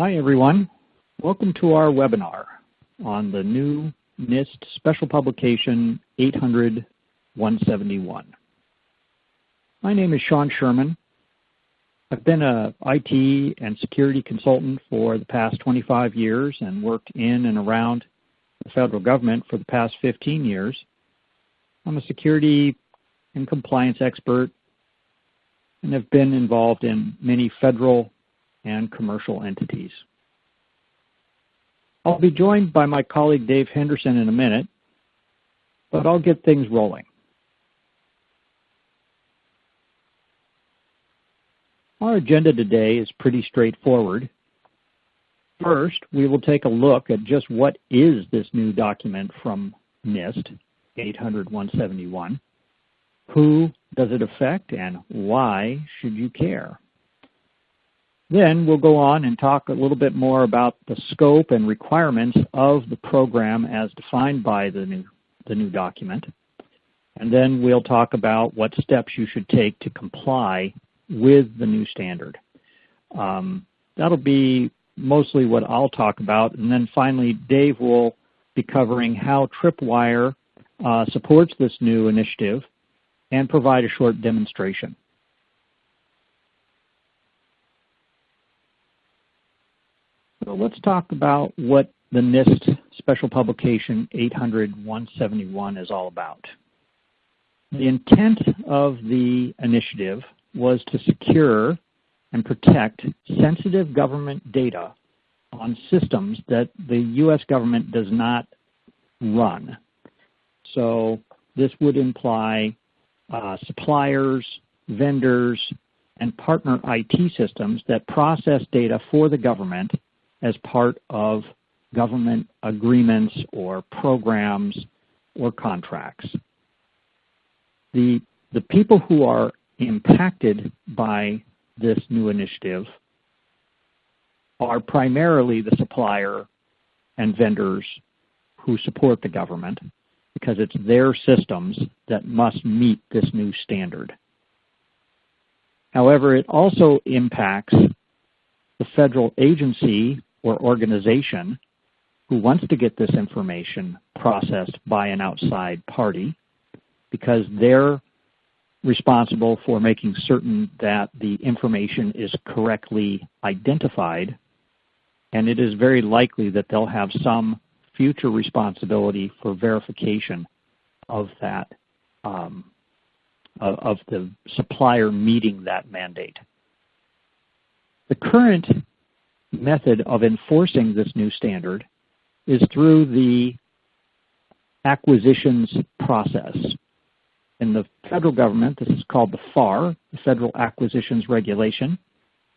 Hi everyone. Welcome to our webinar on the new NIST Special Publication 800-171. My name is Sean Sherman. I've been a IT and security consultant for the past 25 years and worked in and around the federal government for the past 15 years. I'm a security and compliance expert and have been involved in many federal and commercial entities. I'll be joined by my colleague Dave Henderson in a minute, but I'll get things rolling. Our agenda today is pretty straightforward. First, we will take a look at just what is this new document from NIST 800-171. Who does it affect and why should you care? Then we'll go on and talk a little bit more about the scope and requirements of the program as defined by the new, the new document. And then we'll talk about what steps you should take to comply with the new standard. Um, that'll be mostly what I'll talk about. And then finally, Dave will be covering how Tripwire uh, supports this new initiative and provide a short demonstration. So let's talk about what the NIST Special Publication 800-171 is all about. The intent of the initiative was to secure and protect sensitive government data on systems that the U.S. government does not run. So this would imply uh, suppliers, vendors, and partner IT systems that process data for the government as part of government agreements or programs or contracts. The, the people who are impacted by this new initiative are primarily the supplier and vendors who support the government because it's their systems that must meet this new standard. However, it also impacts the federal agency or organization who wants to get this information processed by an outside party because they're responsible for making certain that the information is correctly identified and it is very likely that they'll have some future responsibility for verification of that, um, of, of the supplier meeting that mandate. The current method of enforcing this new standard is through the acquisitions process. In the federal government, this is called the FAR, the Federal Acquisitions Regulation,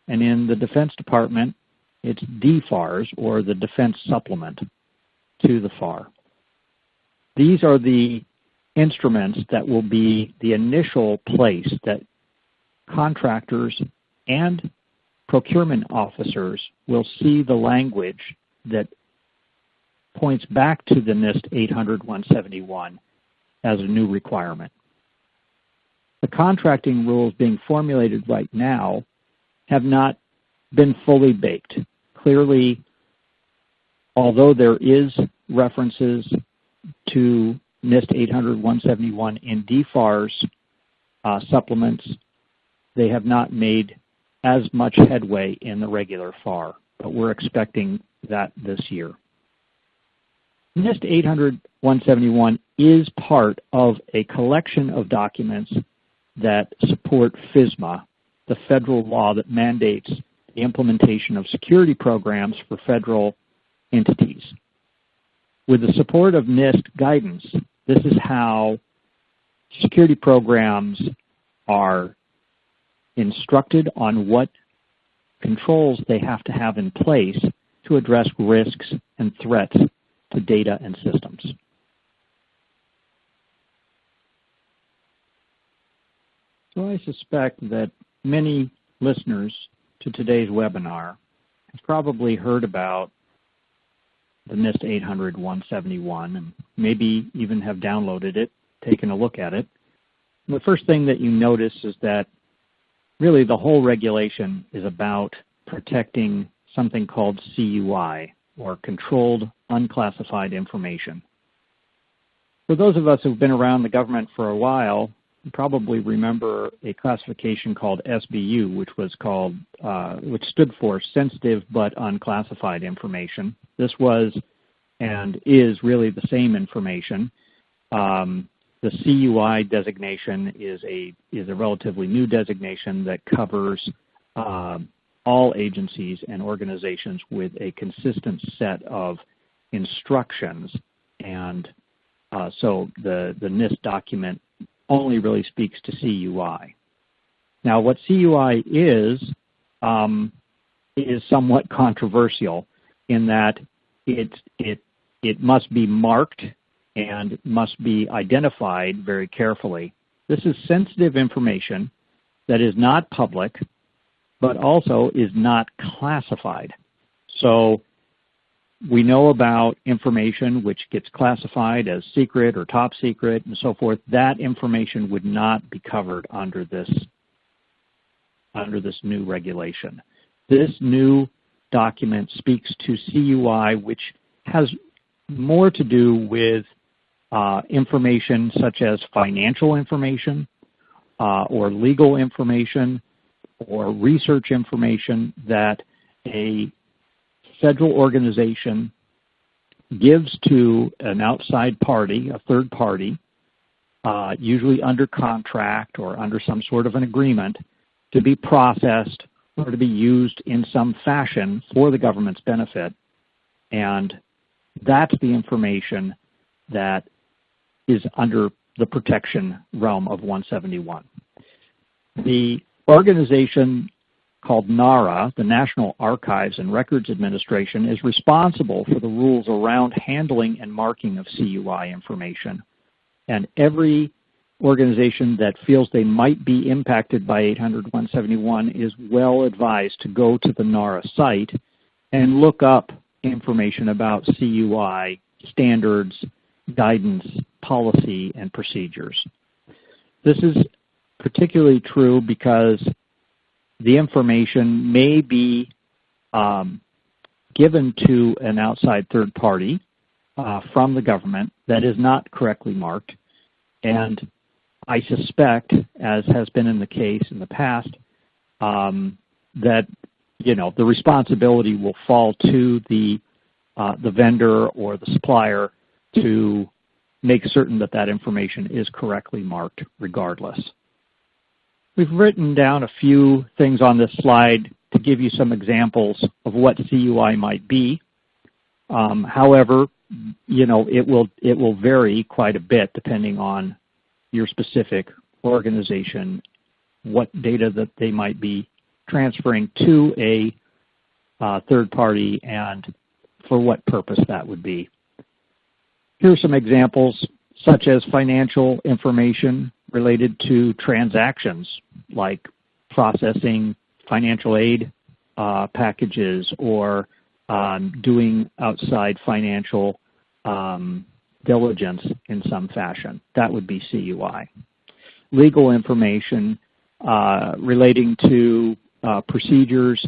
and in the Defense Department, it's DFARS, or the Defense Supplement to the FAR. These are the instruments that will be the initial place that contractors and procurement officers will see the language that points back to the NIST 800-171 as a new requirement. The contracting rules being formulated right now have not been fully baked. Clearly, although there is references to NIST 800-171 in DFARS uh, supplements, they have not made as much headway in the regular FAR, but we're expecting that this year. NIST 800-171 is part of a collection of documents that support FISMA, the federal law that mandates the implementation of security programs for federal entities. With the support of NIST guidance, this is how security programs are instructed on what controls they have to have in place to address risks and threats to data and systems. So I suspect that many listeners to today's webinar have probably heard about the NIST 800-171 and maybe even have downloaded it, taken a look at it. And the first thing that you notice is that really the whole regulation is about protecting something called CUI, or Controlled Unclassified Information. For those of us who've been around the government for a while, you probably remember a classification called SBU, which was called, uh, which stood for Sensitive but Unclassified Information. This was and is really the same information. Um, the CUI designation is a is a relatively new designation that covers uh, all agencies and organizations with a consistent set of instructions and uh, so the, the NIST document only really speaks to CUI. Now what CUI is, um, is somewhat controversial in that it, it, it must be marked and must be identified very carefully. This is sensitive information that is not public, but also is not classified. So we know about information which gets classified as secret or top secret and so forth. That information would not be covered under this, under this new regulation. This new document speaks to CUI which has more to do with uh, information such as financial information uh, or legal information or research information that a federal organization gives to an outside party, a third party, uh, usually under contract or under some sort of an agreement, to be processed or to be used in some fashion for the government's benefit. And that's the information that is under the protection realm of 171. The organization called NARA, the National Archives and Records Administration, is responsible for the rules around handling and marking of CUI information. And every organization that feels they might be impacted by 800-171 is well advised to go to the NARA site and look up information about CUI standards, guidance, policy, and procedures. This is particularly true because the information may be um, given to an outside third party uh, from the government that is not correctly marked. And I suspect, as has been in the case in the past, um, that you know the responsibility will fall to the uh, the vendor or the supplier to make certain that that information is correctly marked regardless. We've written down a few things on this slide to give you some examples of what CUI might be. Um, however, you know, it will, it will vary quite a bit depending on your specific organization, what data that they might be transferring to a uh, third party and for what purpose that would be. Here are some examples such as financial information related to transactions like processing financial aid uh, packages or um, doing outside financial um, diligence in some fashion. That would be CUI. Legal information uh, relating to uh, procedures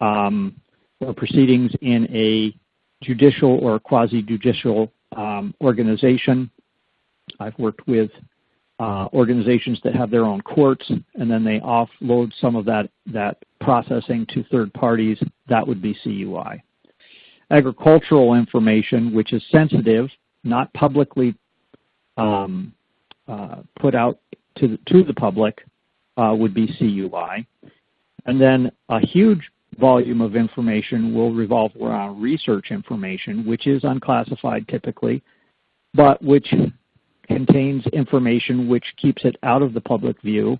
um, or proceedings in a judicial or quasi-judicial um, organization. I've worked with uh, organizations that have their own courts, and then they offload some of that, that processing to third parties. That would be CUI. Agricultural information, which is sensitive, not publicly um, uh, put out to the, to the public, uh, would be CUI. And then a huge volume of information will revolve around research information, which is unclassified typically, but which contains information which keeps it out of the public view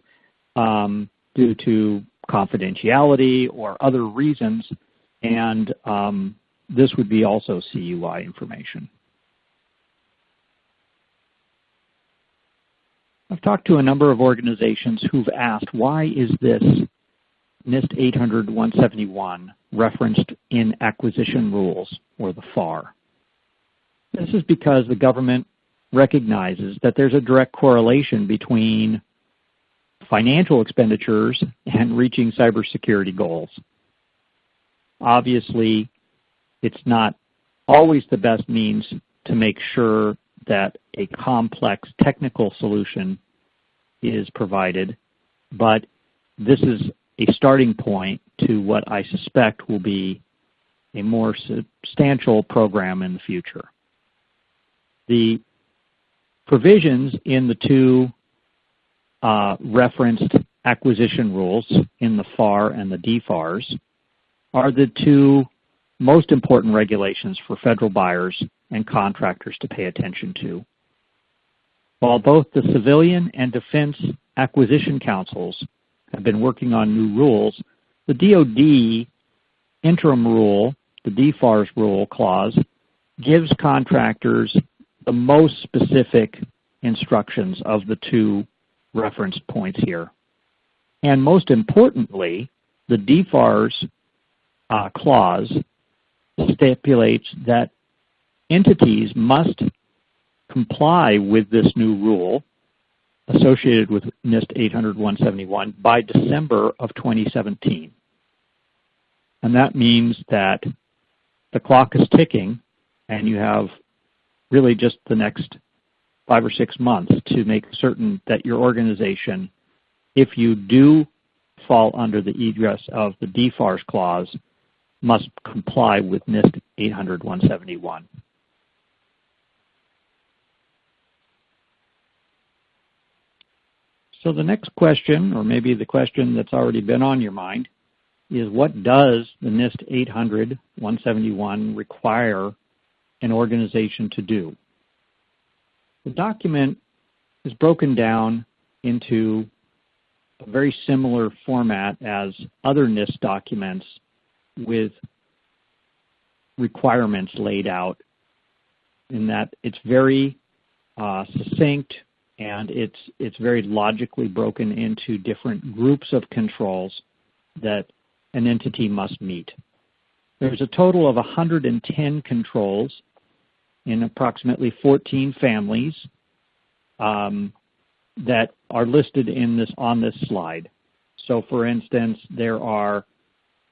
um, due to confidentiality or other reasons, and um, this would be also CUI information. I've talked to a number of organizations who've asked, why is this NIST 800-171 referenced in acquisition rules, or the FAR? This is because the government recognizes that there's a direct correlation between financial expenditures and reaching cybersecurity goals. obviously it's not always the best means to make sure that a complex technical solution is provided, but this is a starting point to what I suspect will be a more substantial program in the future. The provisions in the two uh, referenced acquisition rules in the FAR and the DFARS are the two most important regulations for federal buyers and contractors to pay attention to. While both the civilian and defense acquisition councils have been working on new rules, the DoD interim rule, the DFARS rule clause, gives contractors the most specific instructions of the two reference points here. And most importantly, the DFARS uh, clause stipulates that entities must comply with this new rule associated with NIST 800-171 by December of 2017. And that means that the clock is ticking and you have really just the next five or six months to make certain that your organization, if you do fall under the egress of the DFARS clause, must comply with NIST 800-171. So the next question, or maybe the question that's already been on your mind, is what does the NIST 800-171 require an organization to do? The document is broken down into a very similar format as other NIST documents with requirements laid out in that it's very uh, succinct and it's it's very logically broken into different groups of controls that an entity must meet. There's a total of 110 controls in approximately 14 families um, that are listed in this on this slide. So for instance, there are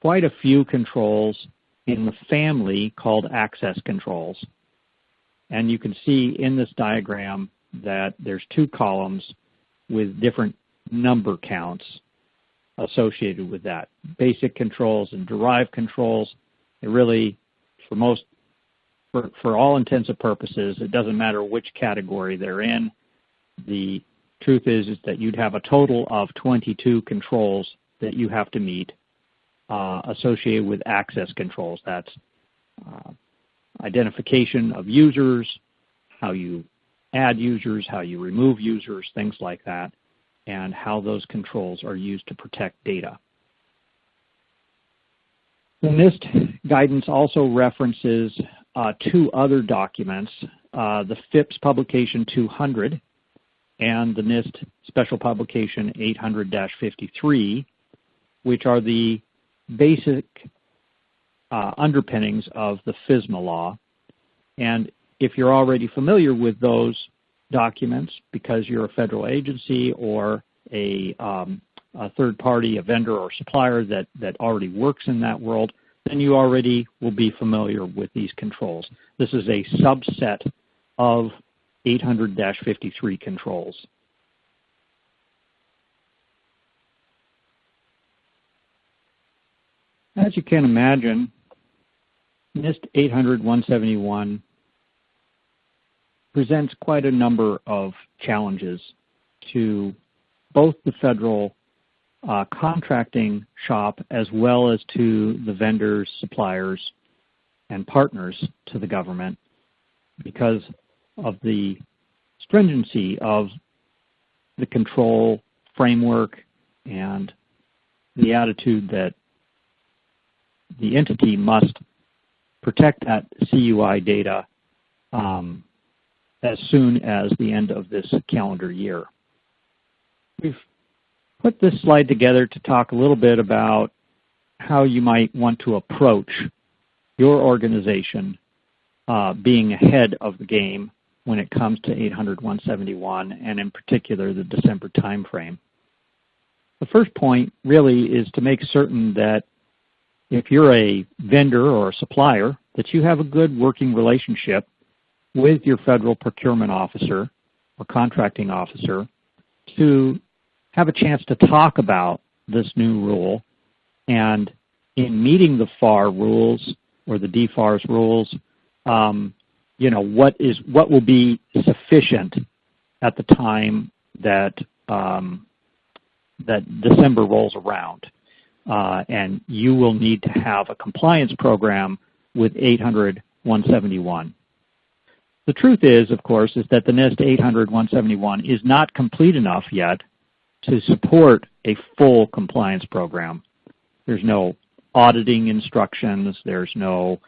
quite a few controls in the family called access controls. And you can see in this diagram that there's two columns with different number counts associated with that. Basic controls and derived controls, it really, for most, for, for all intents and purposes, it doesn't matter which category they're in. The truth is, is that you'd have a total of 22 controls that you have to meet uh, associated with access controls. That's uh, identification of users, how you add users, how you remove users, things like that, and how those controls are used to protect data. The NIST guidance also references uh, two other documents, uh, the FIPS Publication 200 and the NIST Special Publication 800-53, which are the basic uh, underpinnings of the FISMA law. And if you're already familiar with those documents because you're a federal agency or a, um, a third party, a vendor or supplier that, that already works in that world, then you already will be familiar with these controls. This is a subset of 800-53 controls. As you can imagine, NIST 800-171 presents quite a number of challenges to both the federal uh, contracting shop as well as to the vendors, suppliers, and partners to the government because of the stringency of the control framework and the attitude that the entity must protect that CUI data um, as soon as the end of this calendar year. We've put this slide together to talk a little bit about how you might want to approach your organization uh, being ahead of the game when it comes to 800-171 and in particular the December timeframe. The first point really is to make certain that if you're a vendor or a supplier, that you have a good working relationship with your federal procurement officer or contracting officer to have a chance to talk about this new rule and in meeting the FAR rules or the DFARS rules, um, you know, what is what will be sufficient at the time that um, that December rolls around. Uh, and you will need to have a compliance program with 800-171. The truth is, of course, is that the NIST 800-171 is not complete enough yet to support a full compliance program. There's no auditing instructions. There's no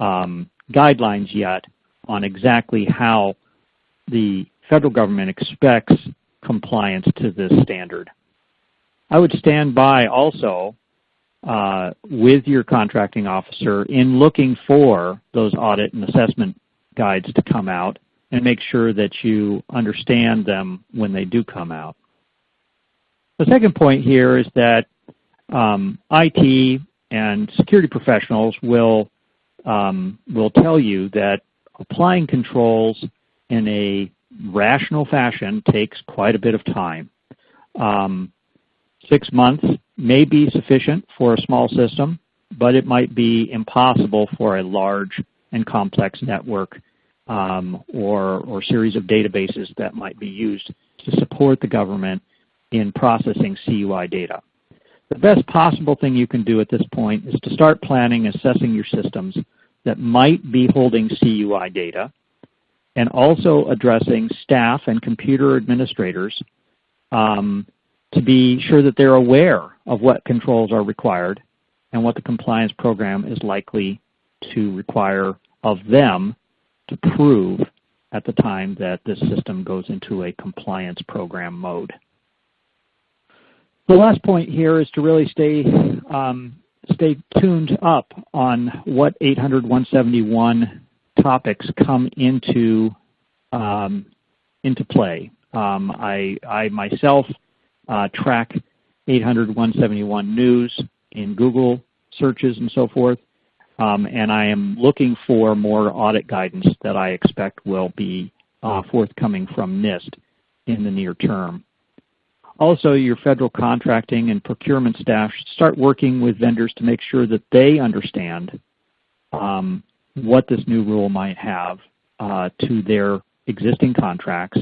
um, guidelines yet on exactly how the federal government expects compliance to this standard. I would stand by also uh, with your contracting officer in looking for those audit and assessment guides to come out and make sure that you understand them when they do come out. The second point here is that um, IT and security professionals will um, will tell you that applying controls in a rational fashion takes quite a bit of time. Um, six months may be sufficient for a small system, but it might be impossible for a large and complex network um, or, or series of databases that might be used to support the government in processing CUI data. The best possible thing you can do at this point is to start planning assessing your systems that might be holding CUI data and also addressing staff and computer administrators um, to be sure that they're aware of what controls are required and what the compliance program is likely to require of them to prove at the time that this system goes into a compliance program mode. The last point here is to really stay um, stay tuned up on what 800-171 topics come into um, into play. Um, I, I, myself uh, track 800-171 news in Google searches and so forth, um, and I am looking for more audit guidance that I expect will be uh, forthcoming from NIST in the near term. Also, your federal contracting and procurement staff should start working with vendors to make sure that they understand um, what this new rule might have uh, to their existing contracts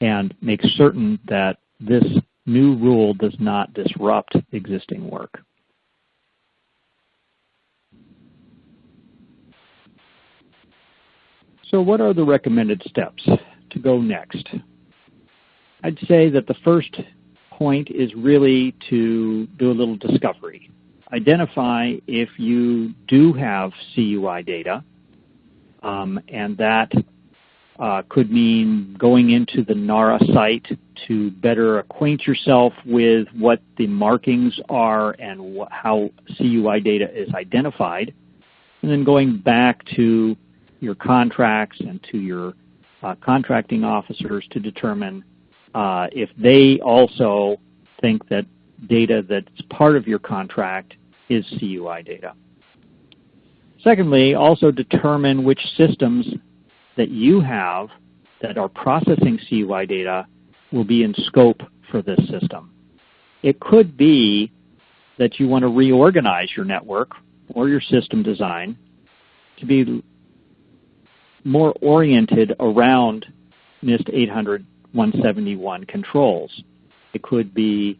and make certain that this new rule does not disrupt existing work. So what are the recommended steps to go next? I'd say that the first point is really to do a little discovery. Identify if you do have CUI data, um, and that uh, could mean going into the NARA site to better acquaint yourself with what the markings are and how CUI data is identified, and then going back to your contracts and to your uh, contracting officers to determine uh, if they also think that data that's part of your contract is CUI data. Secondly, also determine which systems that you have that are processing CUI data will be in scope for this system. It could be that you want to reorganize your network or your system design to be more oriented around NIST 800 171 controls. It could be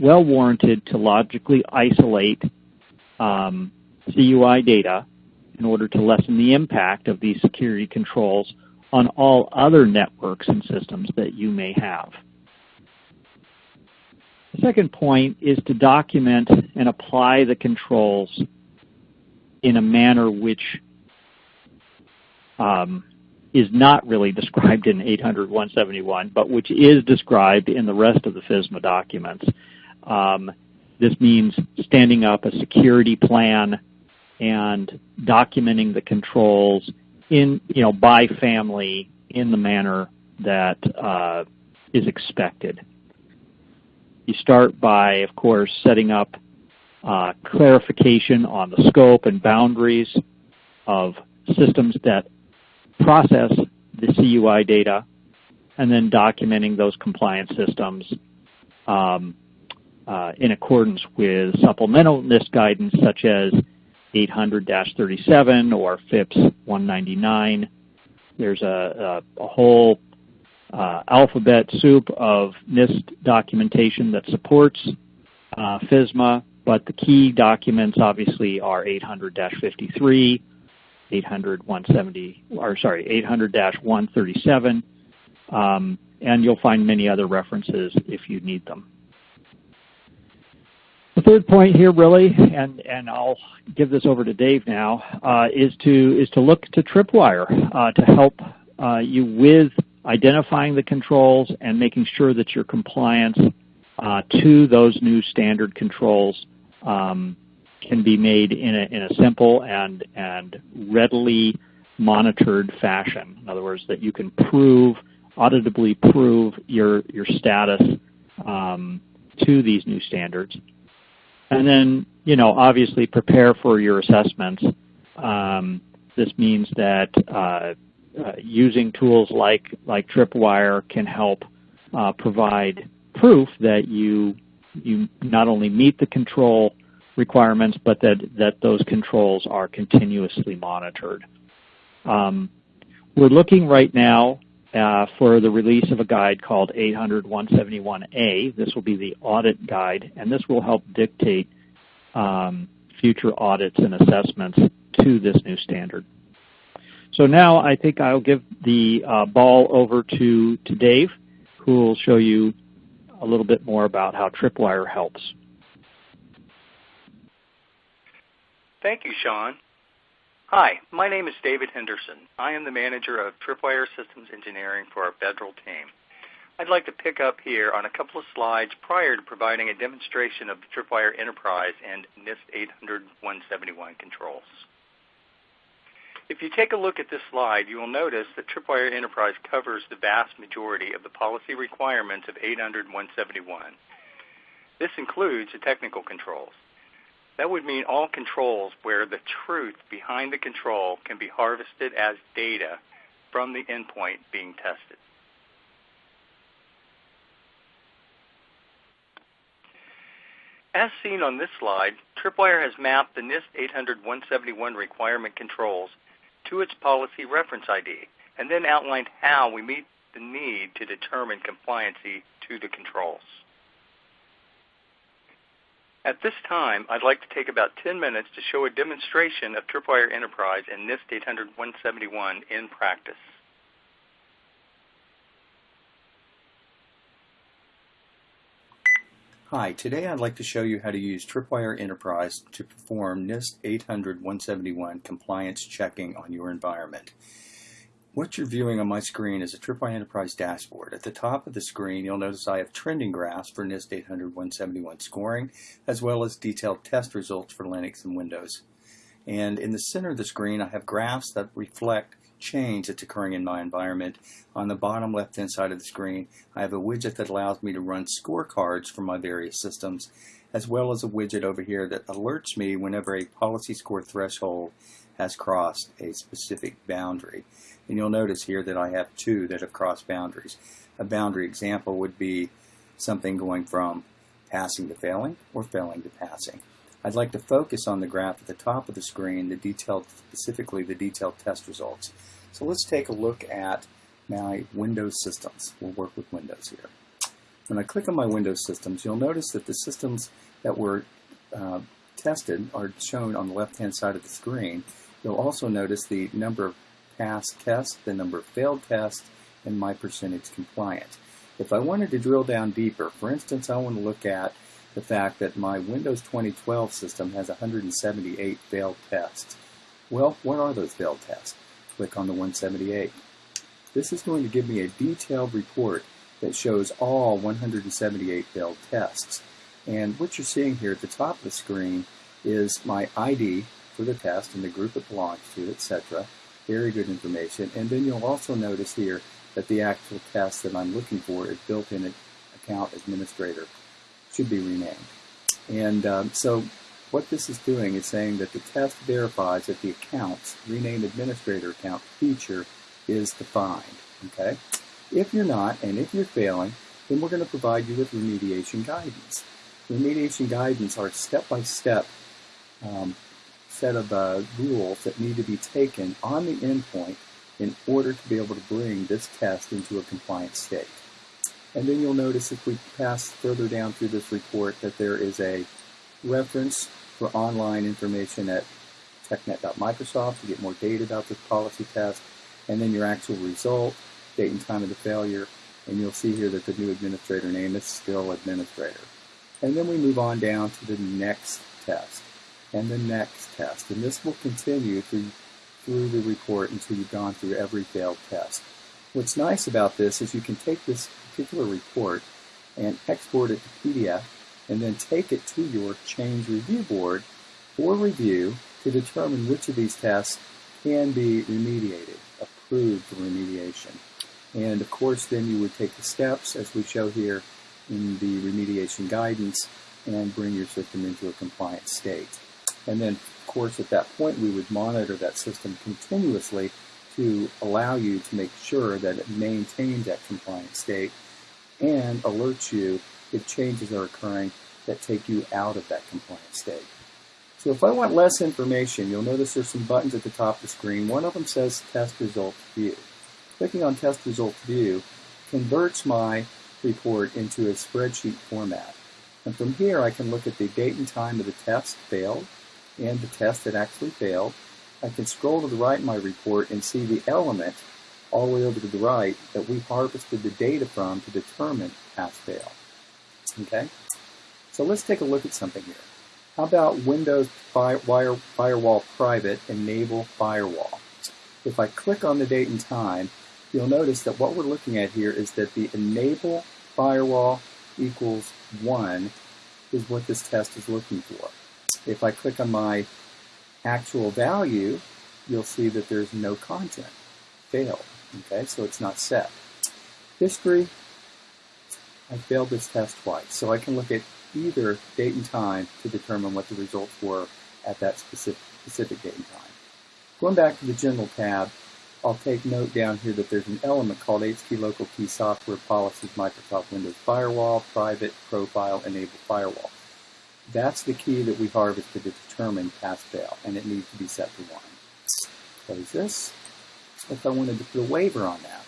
well warranted to logically isolate um, CUI data in order to lessen the impact of these security controls on all other networks and systems that you may have. The second point is to document and apply the controls in a manner which um, is not really described in 800-171, but which is described in the rest of the FISMA documents. Um, this means standing up a security plan and documenting the controls in, you know, by family in the manner that uh, is expected. You start by, of course, setting up uh, clarification on the scope and boundaries of systems that process the CUI data, and then documenting those compliance systems um, uh, in accordance with supplemental NIST guidance such as 800-37 or FIPS 199. There's a, a, a whole uh, alphabet soup of NIST documentation that supports uh, FISMA, but the key documents obviously are 800-53, 800-170, or sorry, 800-137, um, and you'll find many other references if you need them. The third point here really, and, and I'll give this over to Dave now, uh, is, to, is to look to Tripwire uh, to help uh, you with identifying the controls and making sure that your compliance uh, to those new standard controls um, can be made in a, in a simple and, and readily monitored fashion. In other words, that you can prove, auditably prove your, your status um, to these new standards. And then, you know, obviously prepare for your assessments. Um, this means that uh, uh, using tools like, like Tripwire can help uh, provide proof that you, you not only meet the control requirements, but that, that those controls are continuously monitored. Um, we're looking right now uh, for the release of a guide called 800-171A. This will be the audit guide, and this will help dictate um, future audits and assessments to this new standard. So now I think I'll give the uh, ball over to, to Dave, who will show you a little bit more about how Tripwire helps. Thank you, Sean. Hi, my name is David Henderson. I am the manager of Tripwire Systems Engineering for our federal team. I'd like to pick up here on a couple of slides prior to providing a demonstration of the Tripwire Enterprise and NIST 800-171 controls. If you take a look at this slide, you will notice that Tripwire Enterprise covers the vast majority of the policy requirements of 800-171. This includes the technical controls. That would mean all controls where the truth behind the control can be harvested as data from the endpoint being tested. As seen on this slide, Tripwire has mapped the NIST 800-171 requirement controls to its policy reference ID, and then outlined how we meet the need to determine compliancy to the controls. At this time, I'd like to take about 10 minutes to show a demonstration of Tripwire Enterprise and NIST 800-171 in practice. Hi, today I'd like to show you how to use Tripwire Enterprise to perform NIST 800-171 compliance checking on your environment. What you're viewing on my screen is a Tripwire Enterprise dashboard. At the top of the screen, you'll notice I have trending graphs for NIST 800-171 scoring, as well as detailed test results for Linux and Windows. And in the center of the screen, I have graphs that reflect change that's occurring in my environment. On the bottom left hand side of the screen I have a widget that allows me to run scorecards for my various systems as well as a widget over here that alerts me whenever a policy score threshold has crossed a specific boundary. And you'll notice here that I have two that have crossed boundaries. A boundary example would be something going from passing to failing or failing to passing. I'd like to focus on the graph at the top of the screen, the detailed, specifically the detailed test results. So let's take a look at my Windows systems. We'll work with Windows here. When I click on my Windows systems, you'll notice that the systems that were uh, tested are shown on the left-hand side of the screen. You'll also notice the number of passed tests, the number of failed tests, and my percentage compliant. If I wanted to drill down deeper, for instance, I want to look at the fact that my Windows 2012 system has 178 failed tests. Well, what are those failed tests? Click on the 178. This is going to give me a detailed report that shows all 178 failed tests. And what you're seeing here at the top of the screen is my ID for the test and the group it belongs to, etc. Very good information. And then you'll also notice here that the actual test that I'm looking for is built-in account administrator should be renamed. And um, so what this is doing is saying that the test verifies that the accounts, rename administrator account feature is defined. Okay? If you're not, and if you're failing, then we're going to provide you with remediation guidance. Remediation guidance are step-by-step um, set of uh, rules that need to be taken on the endpoint in order to be able to bring this test into a compliant state. And then you'll notice if we pass further down through this report that there is a reference for online information at technet.microsoft to get more data about this policy test, and then your actual result, date and time of the failure, and you'll see here that the new administrator name is still administrator. And then we move on down to the next test and the next test. And this will continue through, through the report until you've gone through every failed test. What's nice about this is you can take this particular report and export it to PDF and then take it to your change review board for review to determine which of these tests can be remediated, approved for remediation. And of course, then you would take the steps as we show here in the remediation guidance and bring your system into a compliant state. And then, of course, at that point, we would monitor that system continuously to allow you to make sure that it maintains that compliant state and alert you if changes are occurring that take you out of that compliant state. So if I want less information, you'll notice there's some buttons at the top of the screen. One of them says Test Results View. Clicking on Test Results View converts my report into a spreadsheet format. And from here, I can look at the date and time of the test failed and the test that actually failed. I can scroll to the right in my report and see the element all the way over to the right that we harvested the data from to determine pass-fail. Okay? So let's take a look at something here. How about Windows Fire, Wire, Firewall Private Enable Firewall? If I click on the date and time, you'll notice that what we're looking at here is that the Enable Firewall equals 1 is what this test is looking for. If I click on my actual value, you'll see that there's no content. Failed. Okay, so it's not set. History, I failed this test twice. So I can look at either date and time to determine what the results were at that specific, specific date and time. Going back to the General tab, I'll take note down here that there's an element called HT Local Key Software Policies Microsoft Windows Firewall, Private, Profile, Enable Firewall. That's the key that we harvested to determine pass-fail, and it needs to be set to 1. Close this. If I wanted to put a waiver on that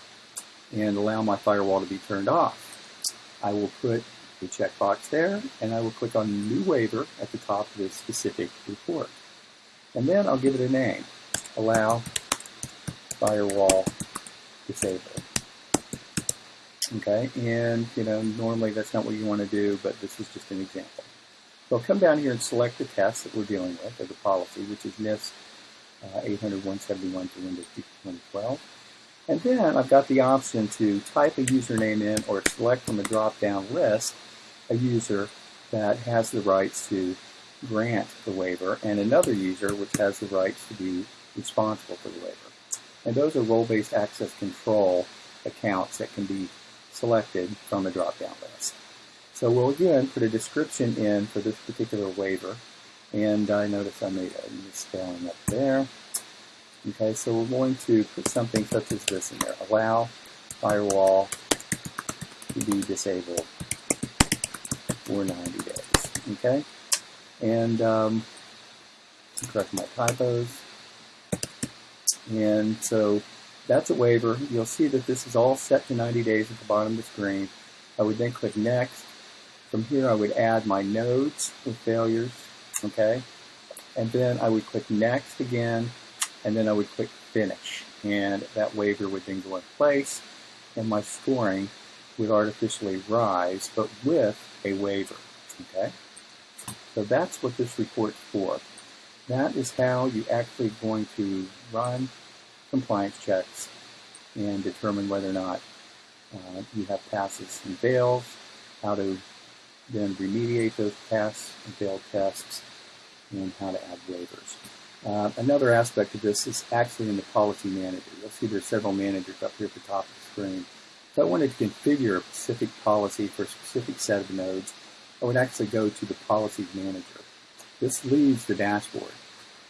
and allow my firewall to be turned off, I will put the checkbox there, and I will click on New Waiver at the top of this specific report. And then I'll give it a name, Allow Firewall disabled. Okay, and you know, normally that's not what you want to do, but this is just an example. So I'll come down here and select the test that we're dealing with, or the policy, which is NIST uh, 800-171 for Windows 2012. And then I've got the option to type a username in or select from a drop-down list a user that has the rights to grant the waiver and another user which has the rights to be responsible for the waiver. And those are role-based access control accounts that can be selected from a drop-down list. So we'll again put a description in for this particular waiver. And I notice I made a misspelling up there. Okay, so we're going to put something such as this in there. Allow firewall to be disabled for 90 days. Okay? And um, correct my typos. And so that's a waiver. You'll see that this is all set to 90 days at the bottom of the screen. I would then click Next. From here, I would add my nodes with failures. Okay? And then I would click Next again and then I would click finish and that waiver would then go in place and my scoring would artificially rise but with a waiver okay so that's what this report's for that is how you're actually going to run compliance checks and determine whether or not uh, you have passes and fails how to then remediate those pass and failed tests and how to add waivers uh, another aspect of this is actually in the policy manager. You'll see there's several managers up here at the top of the screen. If I wanted to configure a specific policy for a specific set of nodes, I would actually go to the policies manager. This leaves the dashboard.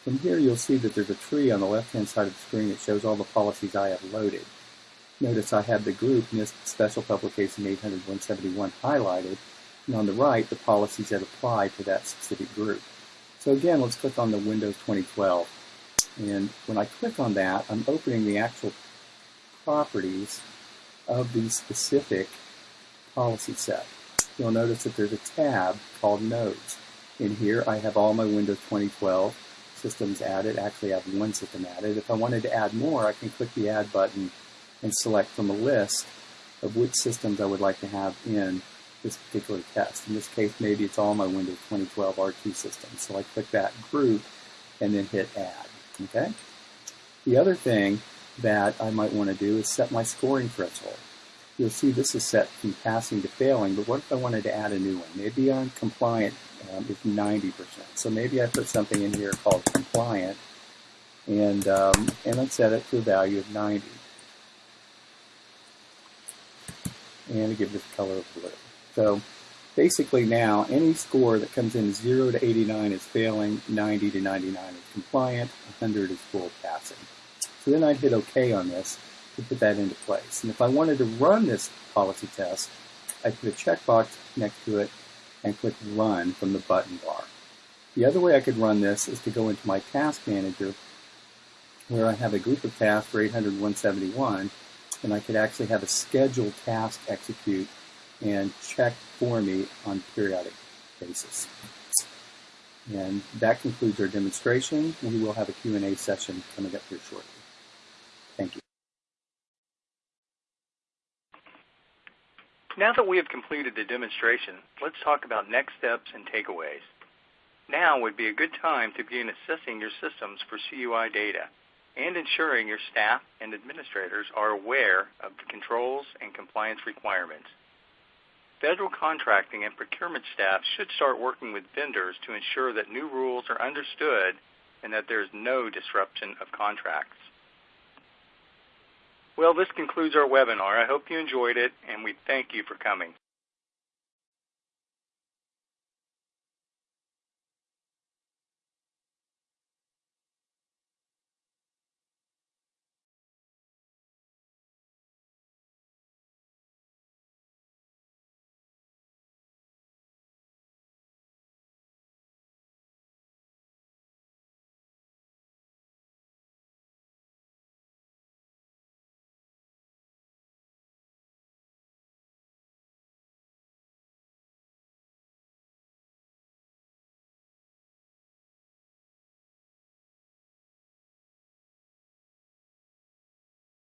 From here you'll see that there's a tree on the left-hand side of the screen that shows all the policies I have loaded. Notice I have the group NIST Special Publication 800-171 highlighted, and on the right the policies that apply to that specific group. So again, let's click on the Windows 2012. And when I click on that, I'm opening the actual properties of the specific policy set. You'll notice that there's a tab called Nodes. In here, I have all my Windows 2012 systems added. Actually, I have one system added. If I wanted to add more, I can click the Add button and select from a list of which systems I would like to have in this particular test. In this case, maybe it's all my Windows 2012 R2 systems. So I click that group and then hit Add. Okay. The other thing that I might want to do is set my scoring threshold. You'll see this is set from passing to failing, but what if I wanted to add a new one? Maybe I'm compliant um, is 90%. So maybe I put something in here called compliant, and, um, and let's set it to a value of 90. And give this color of blue. So basically now, any score that comes in 0 to 89 is failing, 90 to 99 is compliant, 100 is full passing. So then I'd hit OK on this to put that into place. And if I wanted to run this policy test, I'd put a checkbox next to it and click Run from the button bar. The other way I could run this is to go into my Task Manager where I have a group of tasks for 800-171 and I could actually have a scheduled task execute and check for me on a periodic basis. And that concludes our demonstration. We will have a Q&A session coming up here shortly. Thank you. Now that we have completed the demonstration, let's talk about next steps and takeaways. Now would be a good time to begin assessing your systems for CUI data and ensuring your staff and administrators are aware of the controls and compliance requirements. Federal contracting and procurement staff should start working with vendors to ensure that new rules are understood and that there is no disruption of contracts. Well, this concludes our webinar. I hope you enjoyed it, and we thank you for coming.